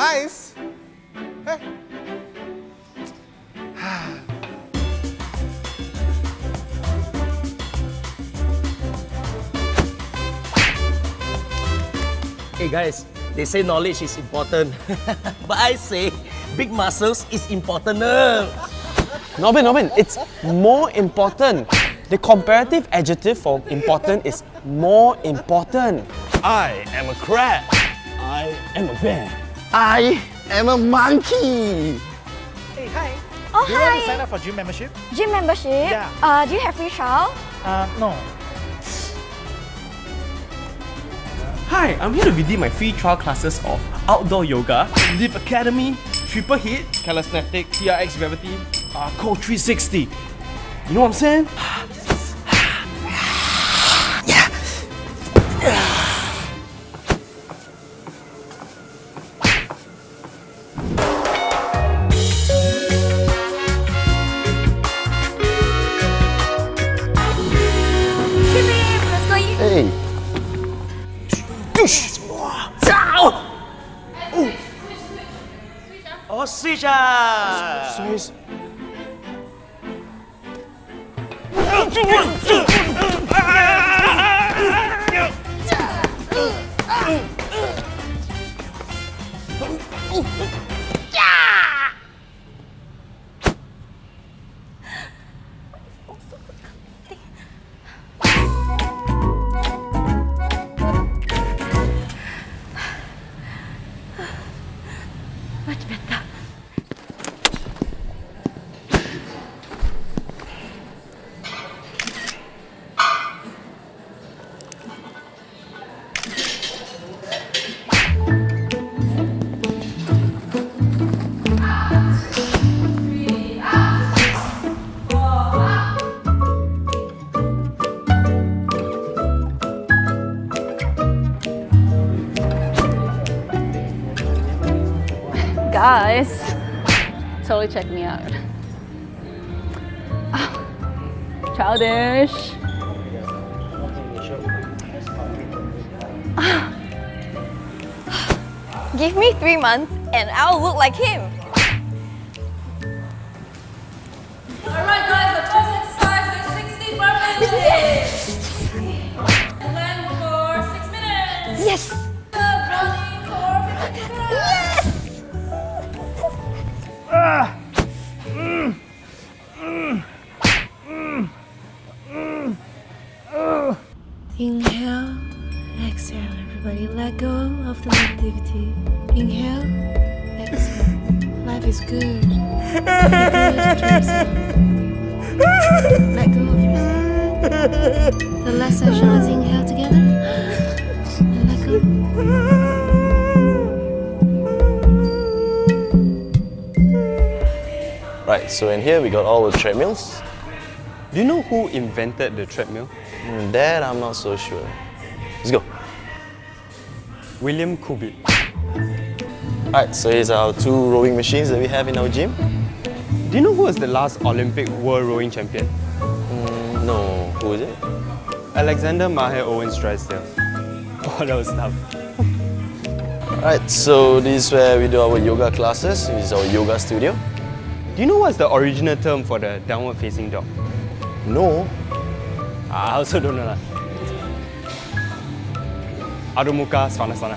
Guys! Hey! Hey guys, they say knowledge is important. but I say big muscles is important. Nobin, Nobin, it's more important. The comparative adjective for important is more important. I am a crab. I am a bear. I am a monkey. Hey, hi. Oh, hi! Do you want to sign up for gym membership? Gym membership? Yeah. Uh, do you have free trial? Uh, no. Hi, I'm here to redeem my free trial classes of outdoor yoga, Live Academy, Triple Hit, Calisthenic, TRX Gravity, uh, Code 360. You know what I'm saying? Oh, switch ah! guys. Much better. Guys, totally check me out. Ah, Childish. Give me three months and I'll look like him. Alright guys, the first exercise is 60 burpees. and then for 6 minutes. Yes! Running for 15 minutes. Inhale, exhale, everybody. Let go of the negativity. Inhale, exhale. Life is good. Good. Let go of yourself. The last session, let's inhale together. And let go. Right, so in here we got all the treadmills. Do you know who invented the treadmill? Mm, That I'm not so sure. Let's go. William Cubitt. Alright, so here's our two rowing machines that we have in our gym. Do you know who was the last Olympic world rowing champion? Mm, no, who is it? Alexander Maher Owens Drysdale. Oh, that was tough. Alright, so this is where we do our yoga classes. This is our yoga studio. Do you know what's the original term for the downward facing dog? No, ah, I also don't know. lah. Adho Mukha Svanasana.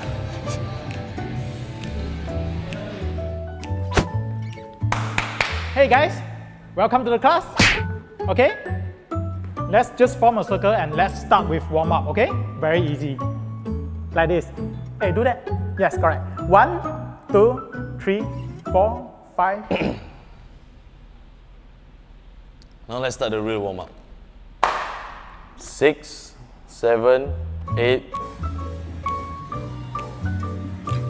Hey guys, welcome to the class. Okay? Let's just form a circle and let's start with warm up, okay? Very easy. Like this. Hey, do that. Yes, correct. One, two, three, four, five. Now let's start the real warm up. Six, seven, eight.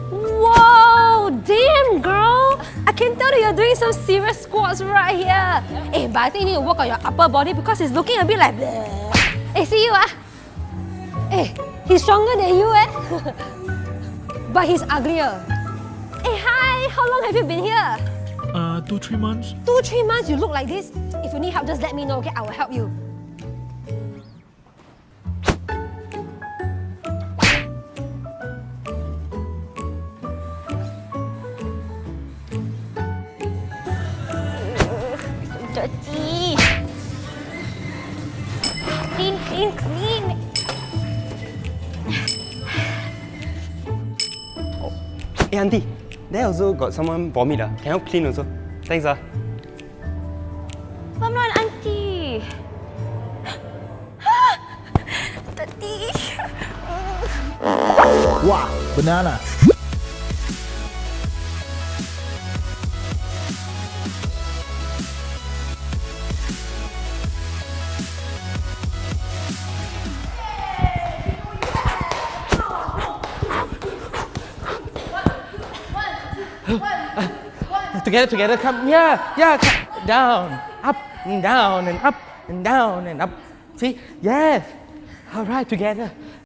Whoa! Damn, girl! I can tell that you're doing some serious squats right here. Eh, but I think you need to work on your upper body because it's looking a bit like bleh. Eh, see you ah. Eh, he's stronger than you eh. but he's uglier. Eh, hi! How long have you been here? Two, three months? Two, three months you look like this? If you need help, just let me know, okay? I will help you. dirty. Clean, clean, clean. Hey, auntie, there also got someone vomit. Uh. Can help clean also? Thanks ah. I'm not an auntie. Tati. Wow, banana. Together, together, come. Yeah, yeah, come. Down, up, and down, and up, and down, and up. See? Yes. All right, together.